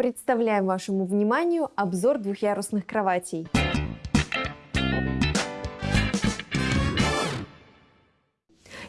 Представляем вашему вниманию обзор двухъярусных кроватей.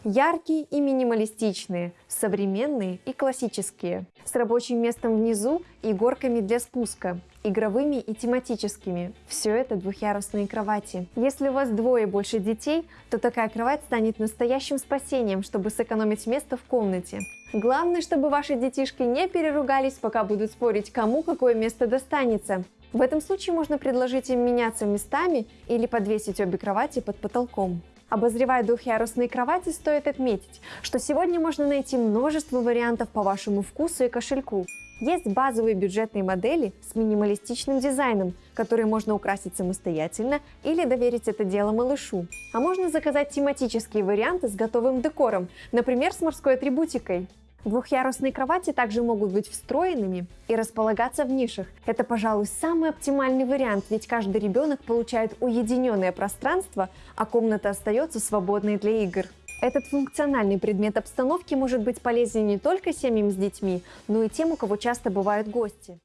Яркие и минималистичные, современные и классические, с рабочим местом внизу и горками для спуска, игровыми и тематическими. Все это двухъярусные кровати. Если у вас двое больше детей, то такая кровать станет настоящим спасением, чтобы сэкономить место в комнате. Главное, чтобы ваши детишки не переругались, пока будут спорить, кому какое место достанется. В этом случае можно предложить им меняться местами или подвесить обе кровати под потолком. Обозревая двухъярусные кровати, стоит отметить, что сегодня можно найти множество вариантов по вашему вкусу и кошельку. Есть базовые бюджетные модели с минималистичным дизайном, которые можно украсить самостоятельно или доверить это дело малышу. А можно заказать тематические варианты с готовым декором, например, с морской атрибутикой. Двухъярусные кровати также могут быть встроенными и располагаться в нишах. Это, пожалуй, самый оптимальный вариант, ведь каждый ребенок получает уединенное пространство, а комната остается свободной для игр. Этот функциональный предмет обстановки может быть полезен не только семьям с детьми, но и тем, у кого часто бывают гости.